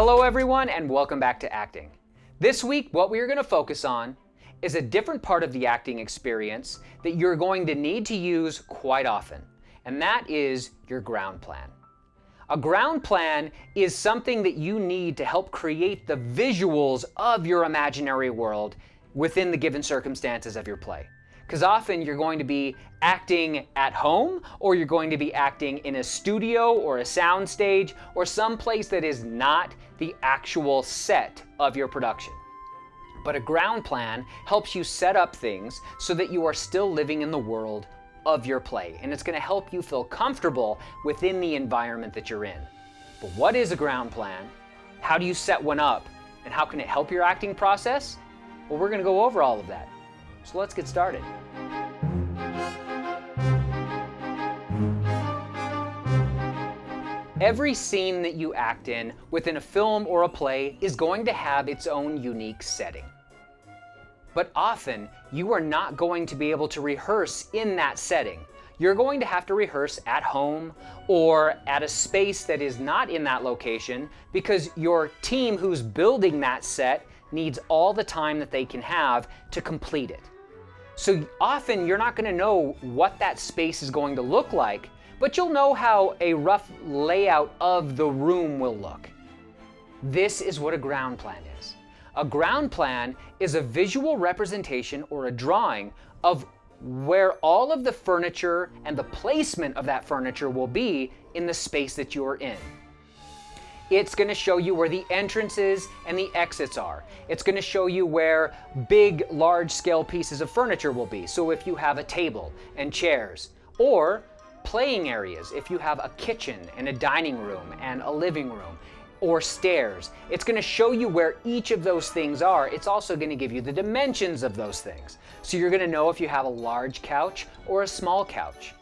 Hello everyone and welcome back to acting. This week what we are going to focus on is a different part of the acting experience that you're going to need to use quite often, and that is your ground plan. A ground plan is something that you need to help create the visuals of your imaginary world within the given circumstances of your play. Because often you're going to be acting at home, or you're going to be acting in a studio or a soundstage or some place that is not the actual set of your production. But a ground plan helps you set up things so that you are still living in the world of your play, and it's going to help you feel comfortable within the environment that you're in. But what is a ground plan? How do you set one up? And how can it help your acting process? Well, we're going to go over all of that. So let's get started. Every scene that you act in within a film or a play is going to have its own unique setting. But often, you are not going to be able to rehearse in that setting. You're going to have to rehearse at home or at a space that is not in that location because your team who's building that set needs all the time that they can have to complete it. So often you're not going to know what that space is going to look like but you'll know how a rough layout of the room will look. This is what a ground plan is. A ground plan is a visual representation or a drawing of where all of the furniture and the placement of that furniture will be in the space that you're in. It's going to show you where the entrances and the exits are. It's going to show you where big, large scale pieces of furniture will be. So if you have a table and chairs, or playing areas, if you have a kitchen and a dining room and a living room, or stairs. It's going to show you where each of those things are. It's also going to give you the dimensions of those things. So you're going to know if you have a large couch or a small couch.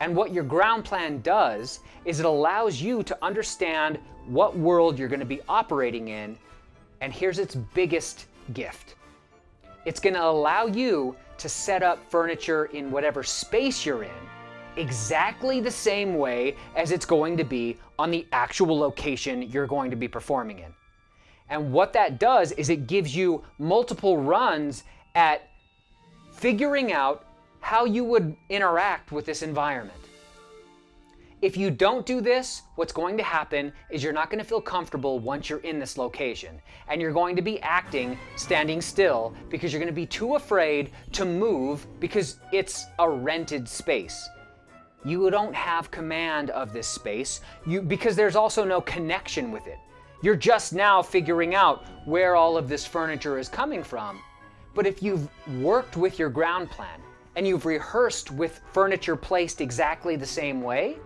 And what your ground plan does is it allows you to understand what world you're going to be operating in. And here's its biggest gift. It's going to allow you to set up furniture in whatever space you're in exactly the same way as it's going to be on the actual location you're going to be performing in. And what that does is it gives you multiple runs at figuring out how you would interact with this environment. If you don't do this, what's going to happen is you're not going to feel comfortable once you're in this location. And you're going to be acting standing still because you're going to be too afraid to move because it's a rented space you don't have command of this space you, because there's also no connection with it. You're just now figuring out where all of this furniture is coming from. But if you've worked with your ground plan and you've rehearsed with furniture placed exactly the same way,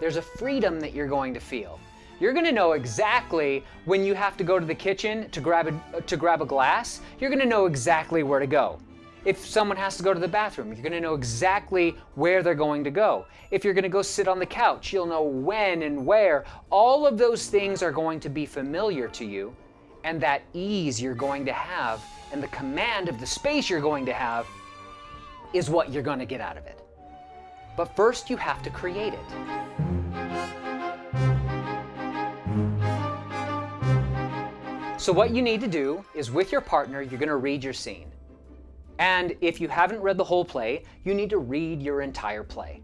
there's a freedom that you're going to feel. You're going to know exactly when you have to go to the kitchen to grab a, to grab a glass. You're going to know exactly where to go. If someone has to go to the bathroom, you're going to know exactly where they're going to go. If you're going to go sit on the couch, you'll know when and where. All of those things are going to be familiar to you, and that ease you're going to have and the command of the space you're going to have is what you're going to get out of it. But first, you have to create it. So what you need to do is with your partner, you're going to read your scene. And if you haven't read the whole play, you need to read your entire play.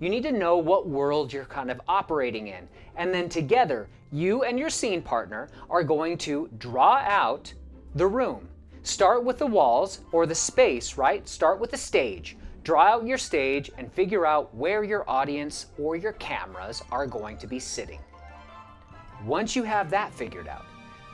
You need to know what world you're kind of operating in. And then together, you and your scene partner are going to draw out the room. Start with the walls or the space, right? Start with the stage. Draw out your stage and figure out where your audience or your cameras are going to be sitting. Once you have that figured out,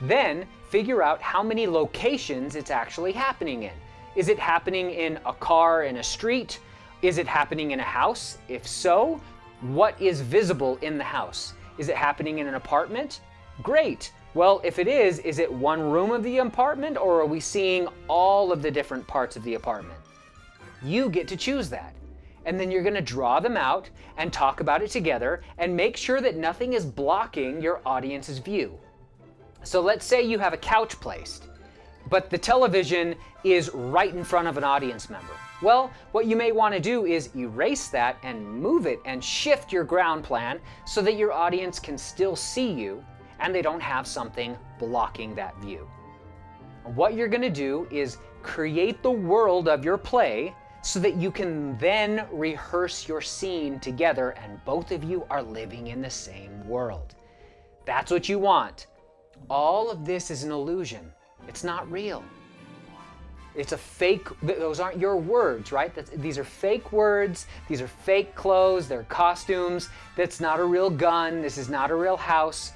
then figure out how many locations it's actually happening in. Is it happening in a car in a street? Is it happening in a house? If so, what is visible in the house? Is it happening in an apartment? Great. Well, if it is, is it one room of the apartment or are we seeing all of the different parts of the apartment? You get to choose that. And then you're going to draw them out and talk about it together and make sure that nothing is blocking your audience's view. So let's say you have a couch placed but the television is right in front of an audience member. Well, what you may want to do is erase that and move it and shift your ground plan so that your audience can still see you and they don't have something blocking that view. What you're going to do is create the world of your play so that you can then rehearse your scene together and both of you are living in the same world. That's what you want. All of this is an illusion. It's not real. It's a fake, those aren't your words, right? That's, these are fake words, these are fake clothes, they're costumes. That's not a real gun, this is not a real house.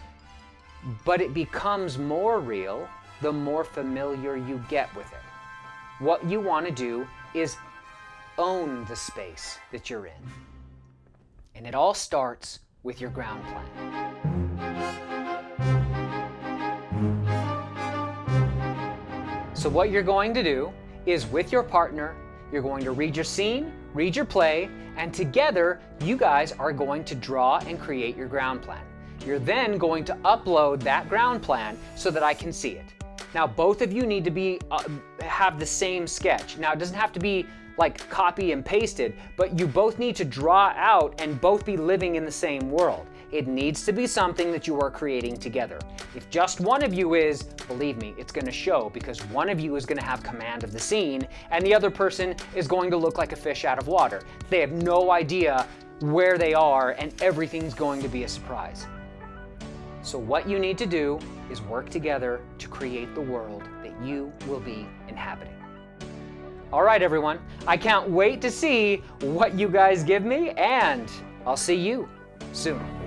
But it becomes more real the more familiar you get with it. What you want to do is own the space that you're in. And it all starts with your ground plan. So what you're going to do is with your partner, you're going to read your scene, read your play, and together you guys are going to draw and create your ground plan. You're then going to upload that ground plan so that I can see it. Now both of you need to be uh, have the same sketch. Now it doesn't have to be like copy and pasted, but you both need to draw out and both be living in the same world. It needs to be something that you are creating together. If just one of you is, believe me, it's gonna show because one of you is gonna have command of the scene and the other person is going to look like a fish out of water. They have no idea where they are and everything's going to be a surprise. So what you need to do is work together to create the world that you will be inhabiting. All right, everyone, I can't wait to see what you guys give me and I'll see you soon.